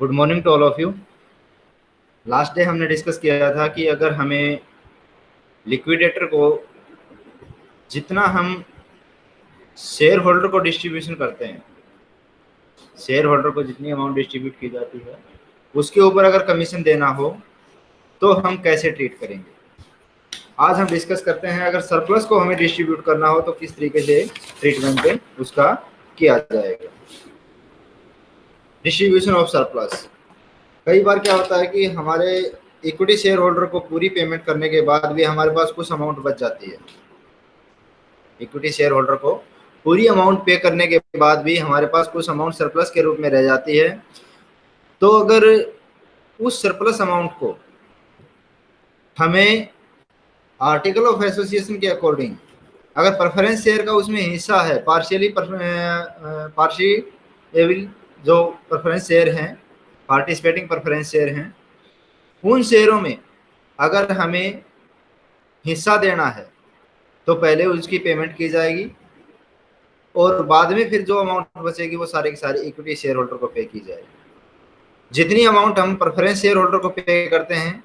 Good morning to all of you last day हमने discuss किया था कि अगर हमें लिक्विडेटर को जितना हम शेयर होल्डर को डिस्ट्रीब्यूशन करते हैं शेयर होल्डर को जितनी अमाउंट डिस्ट्रीब्यूट की जाती है, उसके ऊपर अगर कमीशन देना हो तो हम कैसे ट्रीट करेंगे? आज हम डिस्कस करते हैं अगर सरप्लस को हमें डिस्ट्रीब्यूट करना हो तो किस तरीके से ट्रीटमेंट उसका किया जाएगा। डिस्ट्रीब्यूशन ऑफ़ सरप्लस कई बार क्या होता है कि हमारे इक्विटी शेयर होल्डर को पूरी पेमेंट करने के बाद भी हमारे पास कुछ अमाउंट बच जाती है। इक्विटी शेयर होल्डर को पूरी अमाउंट पे करने के बाद भी हमारे पास कुछ अमाउंट सरप्लस के रूप में रह जाती है। तो अगर उस सरप्लस अमाउंट को हमें आर्टिकल ऑफ़ एसोसिएशन के अकॉर्डिंग अगर प्रेफरेंस शेयर का उसमें हिस्सा है पार्शियली पार्शियल जो प्रेफरेंस शेयर हैं पार्टिसिपेटिंग प्रेफरेंस शेयर हैं, उन शेयरों में अगर हमें हिस्सा देना है तो पहले उसकी पेमेंट की जाएगी और बाद में फिर जो अमाउंट बचेगी वो सारे के सारी इक्विटी शेयर होल्डर को पे की जाएगी। जितनी अमाउंट हम प्रेफरेंस शेयर होल्डर को पे करते हैं,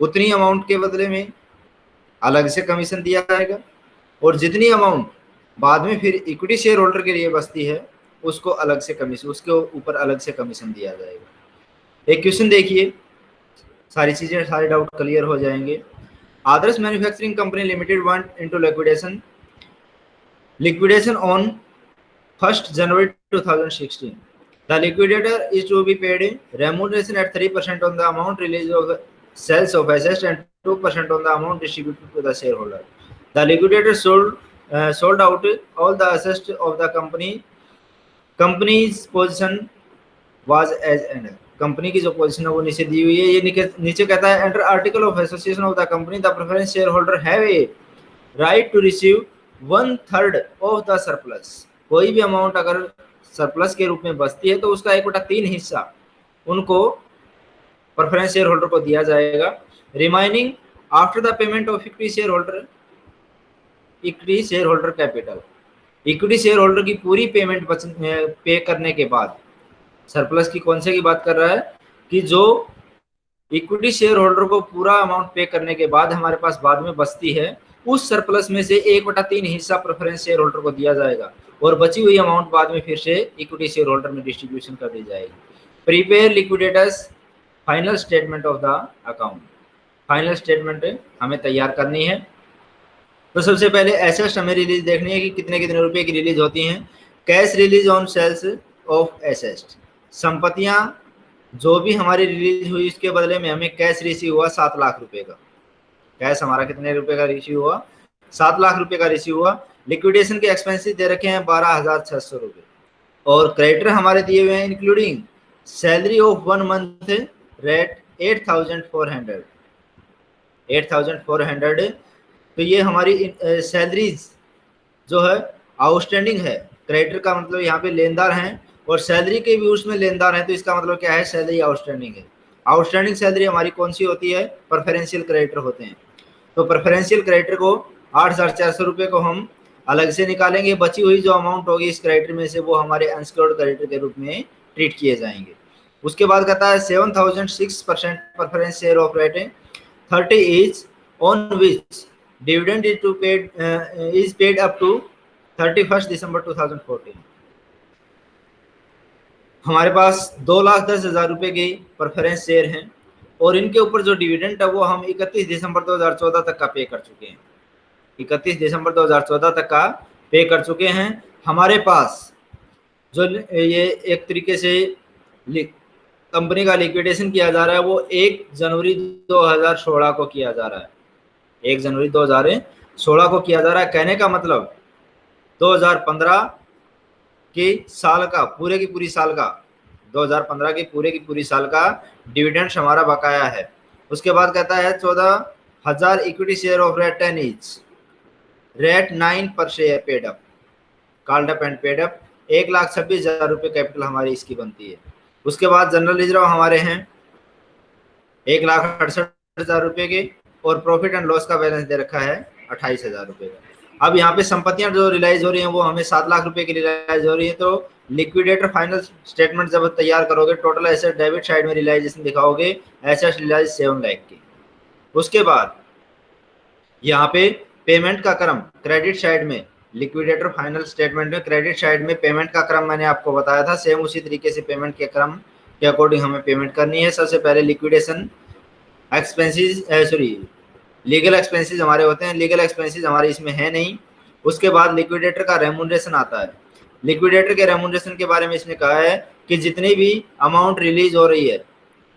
उतनी अमाउंट के बदले में अलग से कमीशन दिया जाएगा और जितनी अमाउंट बाद में फिर इक्विटी शेयर होल्डर के लिए बचती है उसको अलग से कमीशन उसके ऊपर अलग से कमीशन दिया जाएगा। एक क्वेश्चन देखिए। सारी चीज़ें, सारे डाउट क्लियर हो जाएँगे। Adarsh manufacturing company limited went into liquidation liquidation on first January 2016 thousand the liquidator is to be paid remuneration at three percent on the amount realise of sales of assets and two percent on the amount distributed to the shareholder the liquidator sold sold out all the assets of the company company's position was as and company की जो position है वो नीचे दी हुई है। ये नीचे कहता है under article of association of the company the preference shareholder have a right to receive one third of the surplus कोई भी अमाउंट अगर सरप्लस के रूप में बचती है तो उसका एक बटा तीन हिस्सा उनको प्रेफरेंस शेयर होल्डर को दिया जाएगा। Remaining after the payment of equity shareholder equity shareholder capital equity shareholder की पूरी पेमेंट पे करने के बाद सरप्लस की कौन से की बात कर रहा है? कि जो इक्विटी शेयर होल्डर को पूरा अमाउंट पे करने के बाद हमारे पास बाद में बचती है, उस सरप्लस में से एक बटा तीन हिस्सा प्रेफरेंस शेयर होल्डर को दिया जाएगा और बची हुई अमाउंट बाद में फिर से इक्विटी शेयर होल्डर में डिस्ट्रीब्यूशन कर दी जाएगी। Prepare liquidators final statement of the account final statement हमें तैयार करनी है। तो सबसे पहले एसेस्ट हमें रिलीज़ देखनी है कि कितने कितने रुपए की रिलीज़ होती हैं। Cash realise on sales of assets संपत्तियाँ, जो भी हमारी रिलीज़ हुई, उसके बदले में हमें कैश रिसीव हुआ सात लाख रुपए का। कैश हमारा कितने रुपए का रिसीव हुआ? सात लाख रुपए का रिसीव हुआ। लिक्विडेशन के एक्सपेंसिस दे रखे हैं बारह हज़ार छह सौ रुपए। और क्रेडिटर हमारे दिए हुए हैं including salary of one month rate eight thousand four hundred eight thousand four hundred तो ये हमारी सैलरीज जो है आउटस्टैंडिंग है। क्रेडिटर का मतलब यहाँ पे लेनदार हैं और सैलरी के भी उसमें लेनदार हैं तो इसका मतलब क्या है? सैलरी आउटस्टैंडिंग है। आउटस्टैंडिंग सैलरी हमारी कौन सी होती है? प्रेफरेंशियल क्रेडिटर होते हैं। तो प्रेफरेंशियल क्रेडिटर को आठ हज़ार चार सौ रुपये को हम अलग से निकालेंगे। बची हुई जो अमाउंट होगी इस क्रेडिटर में से, वो हमारे अनस्क्योर्ड क्रेडिटर के रूप में ट्रीट किए जाएँगे। उसके बाद कहता है seven thousand six percent preference share of rating thirty is on which to paid is paid up to thirty first December two thousand fourteen हमारे पास दो लाख दस हज़ार रुपए की परफरेंस शेयर हैं और इनके ऊपर जो डिविडेंड है वो हम इकतीस दिसंबर 2014 तक का पे कर चुके हैं। इकतीस दिसंबर 2014 तक का पे कर चुके हैं। हमारे पास जो ये एक तरीके से कंपनी का लिक्विडेशन किया जा रहा है वो एक जनवरी 2016 को किया जा रहा है। एक जनवरी 2016 को किया जा रहा है। कहने का मतलब 2015 के साल का, पूरे की पूरी साल का 2015 की पूरे की पूरी साल का डिविडेंड हमारा बकाया है। उसके बाद कहता है, चौदह हज़ार equity share of rate ten each rate nine per share paid up called up and paid up एक लाख छब्बीस हज़ार रुपये कैपिटल हमारी इसकी बनती है। उसके बाद जनरल रिज़र्व हमारे हैं, एक लाख अड़सठ हज़ार रुपये के और प्रॉफिट एंड लॉस का बैलेंस दे रखा है अट्ठाईस हज़ार रुपये का। अब यहाँ पे संपत्तियाँ जो रिलाइज हो रही हैं, वो हमें सात लाख रुपए की रिलाइज हो रही है तो लिक्विडेटर फाइनल स्टेटमेंट जब तैयार करोगे टोटल एसेट डेबिट साइड में रिलाइजेशन दिखाओगे एसेट रिलाइज सेवन लाख की। उसके बाद यहाँ पे पेमेंट का क्रम क्रेडिट साइड में लिक्विडेटर फाइनल स्टेटमेंट में क्रेडिट साइड में पेमेंट का क्रम मैंने आपको बताया था सेम उसी तरीके से पेमेंट के क्रम के अकॉर्डिंग हमें पेमेंट करनी है। सबसे पहले liquidation expenses sorry legal expenses हमारे होते हैं। लीगल एक्सपेंसेस हमारे इसमें है नहीं। उसके बाद लिक्विडेटर का रेमुनरेशन आता है। लिक्विडेटर के रेमुनरेशन के बारे में इसने कहा है कि जितनी भी अमाउंट रिलीज़ हो रही है,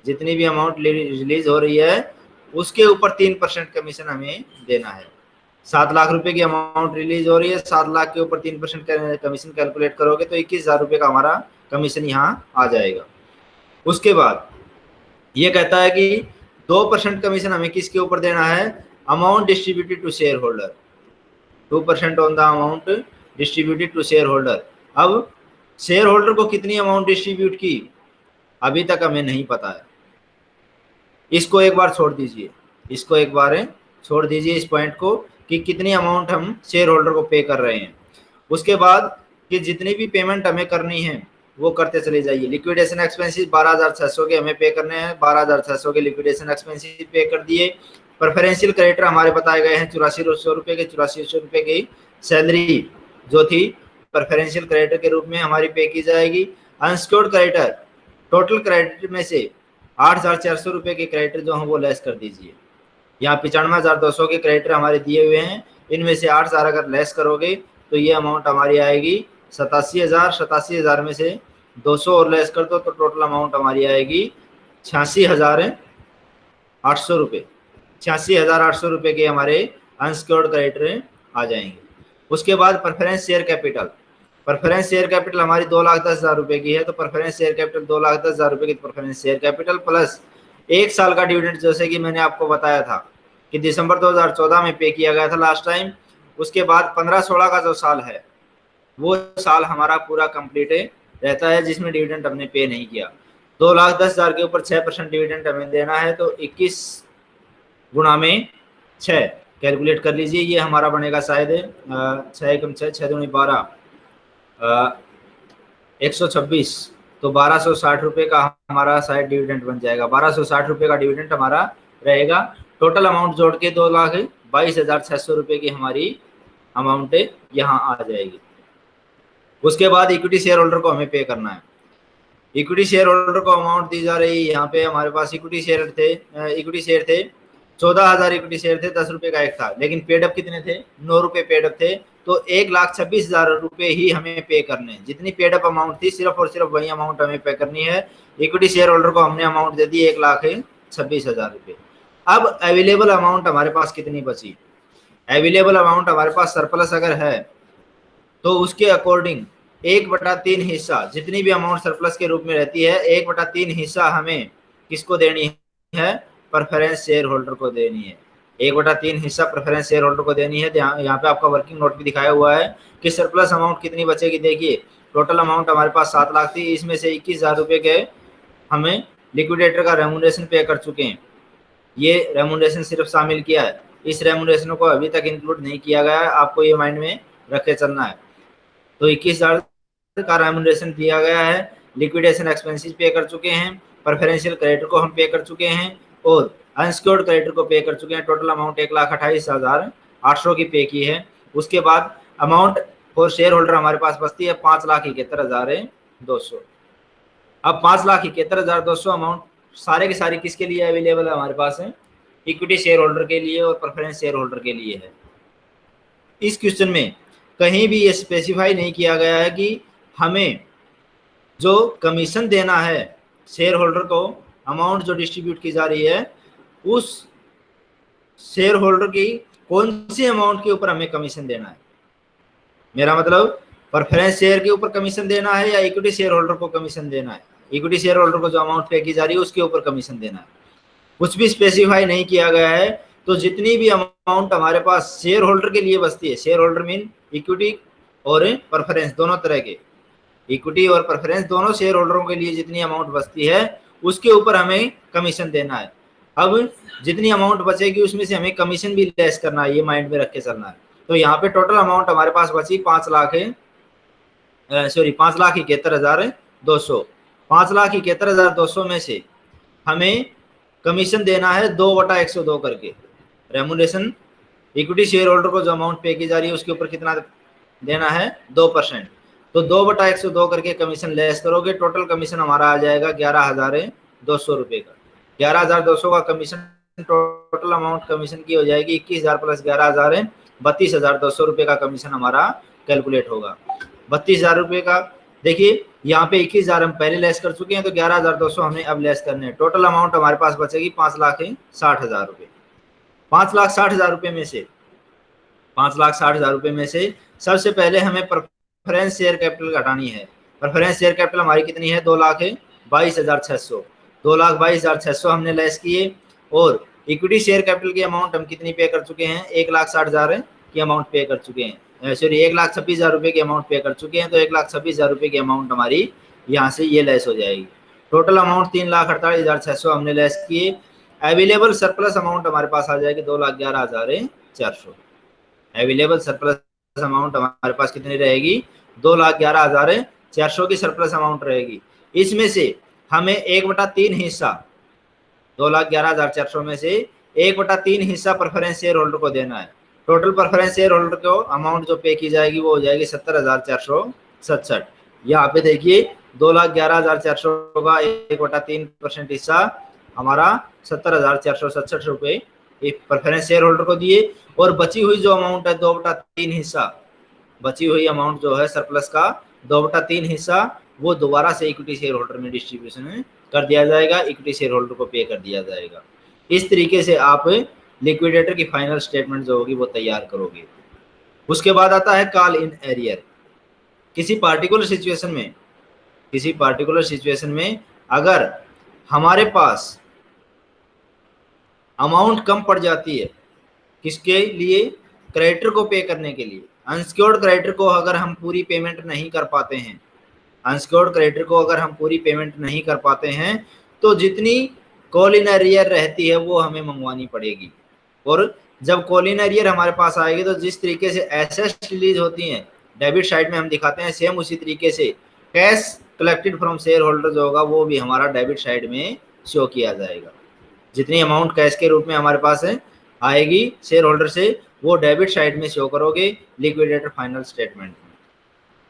जितनी भी अमाउंट रिलीज़ हो रही है, उसके ऊपर तीन परसेंट कमीशन हमें देना है। सात लाख रुपए की अमाउंट रिलीज़ हो रही है। सात लाख के ऊपर तीन परसेंट कमीशन कैलकुलेट करोगे तो इक्कीस हज़ार रुपये का हमारा कमीशन यहाँ आ जाएगा। उसके बाद ये कहता है कि दो परसेंट कमीशन हमें किसके ऊपर देना है? Amount distributed to shareholder two percent on the amount distributed to shareholder अब शेयर होल्डर को कितनी अमाउंट डिस्ट्रीब्यूट की? अभी तक हमें नहीं पता है। इसको एक बार छोड़ दीजिए। इसको एक बार छोड़ दीजिए इस पॉइंट को कि कितनी अमाउंट हम शेयर होल्डर को पे कर रहे हैं। उसके बाद कि जितनी भी पेमेंट हमें करनी है वो करते चले जाइए। लिक्विडेशन एक्सपेंसिस बारह हज़ार छह सौ के हमें पे करने हैं। बारह हज़ार छह सौ के लिक्विडेशन एक्सपेंसिस पे कर दिए। प्रेफरेंशियल क्रेडिटर हमारे बताए गए हैं चौरासी सौ रुपए के, चौरासी सौ रुपए की सैलरी जो थी प्रेफरेंशियल क्रेडिटर के रूप में हमारी पे की जाएगी। अनस्क्योर्ड क्रेडिटर टोटल क्रेडिट में से आठ हज़ार चार सौ रुपए के क्रेडिटर जो है वो लेस कर दीजिए। यहाँ पिचानवे हज़ार दो सौ के क्रेडिटर हमारे दिए हुए हैं। इनमें से आठ हज़ार अगर लेस करोगे तो ये अमाउंट हमारी आएगी। सतासी हज़ार सतासी हज़ार में से दो सौ और लेस कर दो तो टोटल अमाउंट हमारी आएगी छियासी हज़ार आठ सौ रुपये छियासी हज़ार, आठ सौ रुपये के हमारे अनसिक्योर्ड क्रेडिटर आ जाएँगे। उसके बाद preference share capital preference share capital हमारी दो लाख दस हज़ार रुपये की है तो प्रेफरेंस शेयर कैपिटल दो लाख दस हज़ार रुपये की प्रेफरेंस शेयर कैपिटल प्लस एक साल का डिविडेंड जैसे कि मैंने आपको बताया था कि दिसंबर 2014 में पे किया गया था लास्ट टाइम उसके बाद 15-16 का जो साल है वो साल हमारा पूरा कंप्लीट रहता है जिसमें डिविडेंड हमने पे नहीं किया। दो लाख दस हज़ार के ऊपर छह परसेंट डिविडेंड हमें देना है तो इक्कीस गुणा में छः कैलकुलेट कर लीजिए, ये हमारा बनेगा शायद छः एकम छः छः दूनी बारह एक सौ छब्बीस। तो बारह सौ साठ रुपये का हमारा शायद डिविडेंड बन जाएगा। बारह सौ साठ रुपये का डिविडेंड हमारा रहेगा। टोटल अमाउंट जोड़ के दो लाख बाईस हज़ार छः सौ रुपये की हमारी अमाउंट यहाँ आ जाएगी। उसके बाद इक्विटी शेयर होल्डर को हमें पे करना है। इक्विटी शेयर होल्डर को अमाउंट दी जा रही है यहाँ पे हमारे पास इक्विटी शेयर थे इक्विटी शेयर थे, चौदह हज़ार इक्विटी शेयर थे, दस रुपए का एक था, लेकिन पेडअप कितने थे? नौ रुपए पेडअप थे तो एक लाख छब्बीस हज़ार रुपए ही हमें पे करने हैं। जितनी पेडअप अमाउंट थी, सिर्फ़ और सिर्फ़ वही अमाउंट हमें पे करनी है। इक्विटी शेयर होल्डर को हमने अमाउंट दे दी एक लाख छब्बीस हज़ार रुपये अब अवेलेबल अमाउंट हमारे पास कितनी बची? अवेलेबल अमाउंट हमारे पास सरप्लस अगर है तो उसके अकॉर्डिंग एक बटा तीन हिस्सा जितनी भी अमाउंट सरप्लस के रूप में रहती है, एक बटा तीन हिस्सा हमें किसको देनी है? प्रेफरेंस शेयर होल्डर को देनी है। एक बटा तीन हिस्सा प्रेफरेंस शेयर होल्डर को देनी है। यहाँ पे आपका वर्किंग नोट भी दिखाया हुआ है कि सरप्लस अमाउंट कितनी बचेगी। देखिए टोटल अमाउंट हमारे पास सात लाख थी, इसमें से इक्कीस हज़ार रुपये के हमें लिक्विडेटर का रेमुनेशन पे कर चुके हैं। ये रेमुनेशन सिर्फ़ शामिल किया है। इस रेमुनेशन को अभी तक इंक्लूड नहीं किया गया है। आपको ये माइंड में रखे चलना है। तो इक्कीस हज़ार का रेमुनेशन दिया गया है। लिक्विडेशन एक्सपेंसिस पे कर चुके हैं। प्रेफरेंशियल क्रेडिट को हम पे कर चुके हैं और अनसिक्योर्ड क्रेडिट को पे कर चुके हैं। टोटल अमाउंट एक लाख अट्ठाईस हज़ार आठ सौ की पे की है। उसके बाद अमाउंट फॉर शेयर होल्डर हमारे पास बचती है पाँच लाख इकहत्तर हज़ार दो सौ। अब पाँच लाख इकहत्तर हज़ार दो सौ अमाउंट सारे के सारे किसके लिए अवेलेबल है? हमारे पास है। इक्विटी शेयर होल्डर के लिए और प्रेफरेंस शेयर होल्डर के लिए है। इस क्वेश्चन में कहीं भी ये स्पेसिफाई नहीं किया गया है कि हमें जो कमीशन देना है शेयर होल्डर को अमाउंट जो डिस्ट्रीब्यूट की जा रही है, उस शेयर होल्डर की कौन सी अमाउंट के ऊपर हमें कमीशन देना है? मेरा मतलब प्रेफरेंस शेयर के ऊपर कमीशन देना है या इक्विटी शेयर होल्डर को कमीशन देना है? इक्विटी शेयर होल्डर को जो अमाउंट पे की जा रही है, उसके ऊपर कमीशन देना है। कुछ भी स्पेसिफाई नहीं किया गया है तो जितनी भी अमाउंट हमारे पास शेयर होल्डर के लिए बचती है शेयर होल्डर मीन इक्विटी और परफरेंस दोनों तरह के। इक्विटी और प्रेफरेंस दोनों शेयर होल्डरों के लिए जितनी अमाउंट बचती है, उसके ऊपर हमें कमीशन देना है। अब जितनी अमाउंट बचेगी, उसमें से हमें कमीशन भी लेस करना है, ये माइंड में रख के चलना है। तो यहाँ पे टोटल अमाउंट हमारे पास बची पाँच लाख सॉरी पाँच लाख इकहत्तर हज़ार दो सौ। पाँच लाख इकहत्तर हज़ार दो सौ में से हमें कमीशन देना है दो बटा एक सौ दो करके। रेमुनेशन इक्विटी शेयर होल्डर को जो अमाउंट पे की जा रही है, उसके ऊपर कितना देना है? दो परसेंट। तो दो बटा एक सौ दो करके कमीशन लेस करोगे टोटल कमीशन हमारा आ जाएगा ग्यारह हज़ार दो सौ रुपये का। ग्यारह हज़ार दो सौ का कमीशन टोटल अमाउंट कमीशन की हो जाएगी इक्कीस हज़ार प्लस ग्यारह हज़ार है, बत्तीस हज़ार दो सौ रुपये का कमीशन हमारा कैलकुलेट होगा। बत्तीस हज़ार रुपये का, देखिए, यहाँ पे इक्कीस हज़ार हम पहले लेस कर चुके हैं तो ग्यारह हज़ार दो सौ हमें अब लेस करने हैं। टोटल अमाउंट हमारे पास बचेगी पाँच लाख साठ हज़ार रुपये पाँच लाख साठ हज़ार रुपये में से। पाँच लाख साठ हज़ार रुपये में से सबसे पहले हमें प्रेफरेंस शेयर कैपिटल घटानी है। प्रेफरेंस शेयर कैपिटल हमारी कितनी है? दो लाख बाईस हज़ार छह सौ। दो लाख बाईस हज़ार छह सौ हमने लेस किए और इक्विटी शेयर कैपिटल की अमाउंट हम कितनी पे कर चुके हैं? एक लाख साठ हज़ार की अमाउंट पे कर चुके हैं। सॉरी एक लाख छब्बीस हज़ार रुपये की अमाउंट पे कर चुके हैं तो एक लाख छब्बीस हज़ार रुपये की अमाउंट हमारी यहाँ से ये लेस हो जाएगी। टोटल अमाउंट तीन लाख अड़तालीस हज़ार छह सौ हमने लेस किए। अवेलेबल सरप्लस अमाउंट हमारे पास आ जाएगी दो लाख ग्यारह हज़ार चार सौ। अवेलेबल सरप्लस अमाउंट हमारे पास कितनी रहेगी? दो लाख ग्यारह हज़ार चार सौ की सरप्लस अमाउंट रहेगी। इसमें से हमें एक बटा तीन हिस्सा, दो लाख ग्यारह हज़ार चार सौ में से एक बटा तीन हिस्सा प्रेफरेंस शेयर होल्डर को देना है। टोटल प्रेफरेंस शेयर होल्डर को अमाउंट जो पे की जाएगी वो हो जाएगी सत्तर हज़ार चार सौ सतसठ यहाँ पे देखिए, दो लाख ग्यारह हज़ार चार सौ का एक बटा तीन परसेंट हिस्सा हमारा सत्तर हज़ार चार सौ सतसठ रुपये प्रेफरेंस शेयर होल्डर को दिए और बची हुई जो अमाउंट है, दो बटा तीन हिस्सा, बची हुई अमाउंट जो है सरप्लस का, दो बटा तीन हिस्सा, वो दोबारा से इक्विटी शेयर होल्डर में डिस्ट्रीब्यूशन कर दिया जाएगा इक्विटी शेयर होल्डर को पे कर दिया जाएगा। इस तरीके से आप लिक्विडेटर की फाइनल स्टेटमेंट जो होगी, वो तैयार करोगे। उसके बाद आता है कॉल इन एरियर किसी पार्टिकुलर सिचुएशन में, किसी पार्टिकुलर सिचुएशन में अगर हमारे पास अमाउंट कम पड़ जाती है। किसके लिए? क्रेडिटर को पे करने के लिए। अनसिक्योर्ड क्रेडिटर को अगर हम पूरी पेमेंट नहीं कर पाते हैं अनसिक्योर्ड क्रेडिटर को अगर हम पूरी पेमेंट नहीं कर पाते हैं तो जितनी कॉलिन अरियर रहती है, वो हमें मंगवानी पड़ेगी। और जब कॉलिन अरियर हमारे पास आएगी तो जिस तरीके से एसेस रिलीज़ होती हैं डेबिट साइड में हम दिखाते हैं सेम उसी तरीके से cash collected from share holder जो होगा, वो भी हमारा डेबिट साइड में शो किया जाएगा। जितनी अमाउंट कैश के रूप में हमारे पास है, आएगी शेयर होल्डर से, वो डेबिट साइड में शो करोगे लिक्विडेटर फाइनल स्टेटमेंट में।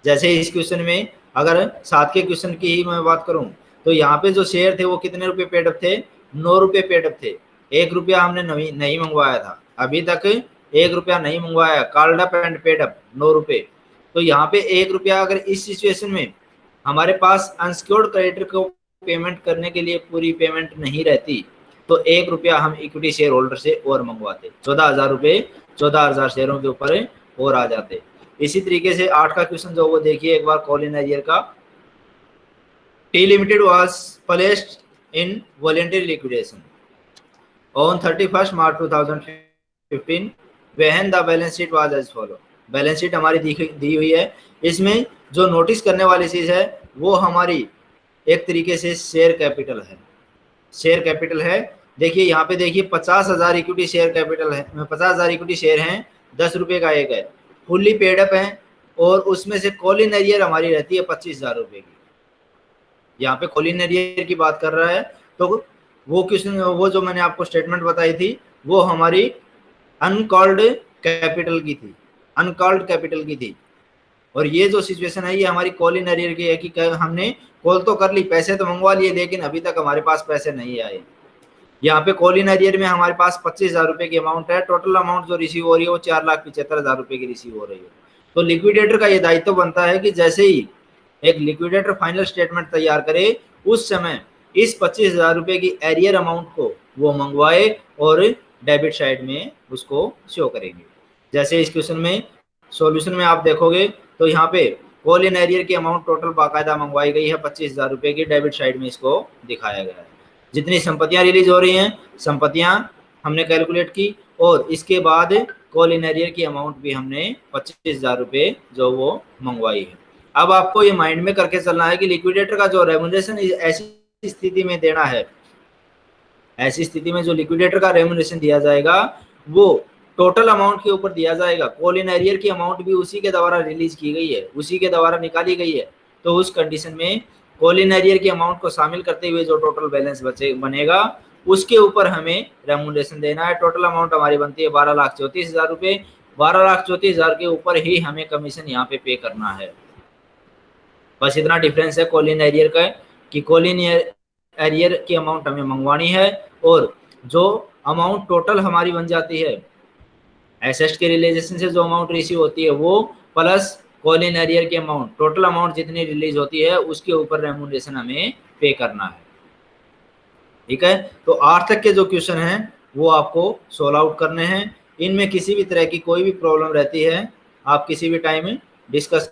जैसे इस क्वेश्चन में, अगर सात के क्वेश्चन की ही मैं बात करूँ तो यहाँ पे जो शेयर थे वो कितने रुपए पेडअप थे? नौ रुपए पेडअप थे। एक रुपया हमने नहीं मंगवाया था। अभी तक एक रुपया नहीं मंगवाया called up and paid up नौ रुपये। तो यहाँ पे एक रुपया अगर इस सिचुएशन में हमारे पास अनसिक्योर्ड क्रेडिटर को पेमेंट करने के लिए पूरी पेमेंट नहीं रहती तो एक रुपया हम इक्विटी शेयर होल्डर से और मंगवाते। चौदह हज़ार रुपये, चौदह हज़ार शेयरों के ऊपर और आ जाते। इसी तरीके से आठ का क्वेश्चन जो वो देखिए, एक बार कॉल इन ईयर का। T limited was placed in voluntary liquidation on thirty first March two thousand fifteen when the balance sheet was as follow balance sheet हमारी दी हुई है। इसमें जो नोटिस करने वाली चीज़ है, वो हमारी एक तरीके से शेयर कैपिटल है। शेयर कैपिटल है। देखिए, यहाँ पे देखिए, पचास हज़ार इक्विटी शेयर कैपिटल है। पचास हज़ार इक्विटी शेयर हैं, दस रुपये का एक है। फुल्ली पेडअप है और उसमें से कॉलिन एरियर हमारी रहती है पच्चीस हज़ार रुपये की। यहाँ पे कॉलिन एरियर की बात कर रहा है। तो वो क्वेश्चन वो जो मैंने आपको स्टेटमेंट बताई थी, वो हमारी अनकॉल्ड कैपिटल की थी। अनकॉल्ड कैपिटल की थी। और ये जो सिचुएशन है, ये हमारी कॉल इन अरियर की है कि हमने कॉल तो कर ली, पैसे तो मंगवा लिए, लेकिन अभी तक हमारे पास पैसे नहीं आए। यहाँ पे कॉल इन अरियर में हमारे पास पच्चीस हज़ार रुपए की अमाउंट है। टोटल अमाउंट जो रिसीव हो रही है, वो चार लाख पिछहत्तर हज़ार रुपए की रिसीव हो रही है। तो लिक्विडेटर का ये दायित्व तो बनता है कि जैसे ही एक लिक्विडेटर फाइनल स्टेटमेंट तैयार करे, उस समय इस पच्चीस हज़ार रुपए की एरियर अमाउंट को वो मंगवाए और डेबिट साइड में उसको शो करेंगे। जैसे इस क्वेश्चन में सॉल्यूशन में आप देखोगे तो यहाँ पे कॉल इन एरियर की अमाउंट टोटल बाकायदा मंगवाई गई है पच्चीस हज़ार रुपए की। डेबिट साइड में इसको दिखाया गया है। जितनी संपत्तियाँ रिलीज़ हो रही हैं, संपत्तियाँ हमने कैलकुलेट की और इसके बाद कॉल इन एरियर की अमाउंट भी हमने पच्चीस हज़ार रुपये जो वो मंगवाई है। अब आपको ये माइंड में करके चलना है कि लिक्विडेटर का जो रेमुनेशन ऐसी स्थिति में देना है, ऐसी स्थिति में जो लिक्विडेटर का रेमुनेशन दिया जाएगा, वो टोटल अमाउंट के ऊपर दिया जाएगा। कॉल इन एरियर की अमाउंट भी उसी के द्वारा रिलीज़ की गई है, उसी के द्वारा निकाली गई है। तो उस कंडीशन में कॉल इन एरियर की अमाउंट को शामिल करते हुए जो टोटल बैलेंस बचे, बनेगा, उसके ऊपर हमें रेमुलेशन देना है। टोटल अमाउंट हमारी बनती है बारह लाख चौतीस हज़ार रुपये बारह लाख चौंतीस हज़ार के ऊपर ही हमें कमीशन यहाँ पे पे करना है। बस इतना डिफरेंस है कॉलिन एरियर का कि कॉलिन एरियर की अमाउंट हमें मंगवानी है और जो अमाउंट टोटल हमारी बन जाती है एसेस्ट के रिलेजेशन से जो अमाउंट रिसीव होती है वो प्लस कॉलिन एरियर की अमाउंट टोटल अमाउंट जितनी रिलीज़ होती है, उसके ऊपर रेमोडेशन हमें पे करना है। ठीक है? तो आठ तक के जो क्वेश्चन हैं, वो आपको सोल्व आउट करने हैं। इनमें किसी भी तरह की कोई भी प्रॉब्लम रहती है, आप किसी भी टाइम डिस्कस